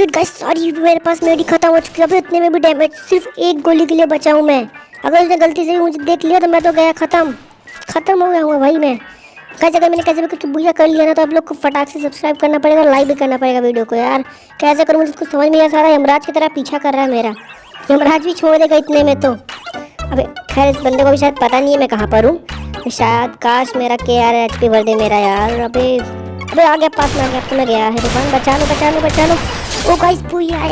Shit guys sorry मेरे पास मेडी खत्म हो चुकी है। अभी इतने में भी डैमेज सिर्फ़ एक गोली के लिए बचा हूँ मैं। अगर उसने गलती से भी मुझे देख लिया तो मैं तो गया खत्म। खत्म हो गया हूँ भाई मैं। कैसे अगर मैंने कैसे भी कुछ बुरा कर लिया ना तो आप लोग को फटाक से सब्सक्राइब करना पड़ेगा लाइक भी करना पड़ेगा वीडियो को, यार। कैसे करूँ, मुझे कुछ समझ नहीं आ सारा यमराज की तरह पीछा कर रहा है मेरा। यमराज भी छोड़ देगा इतने में तो। अबे, खैर, इस बंदे को भी शायद पता नहीं है मैं कहाँ पर हूँ। शायद, काश मेरा के आर एच पी बर्थडे मेरा यार। अबे अबे, आ गया पास में, आ गया तो मैं गया है दुकान बचा लो बचा लो बचा लो। ओ गाइस पूरी यार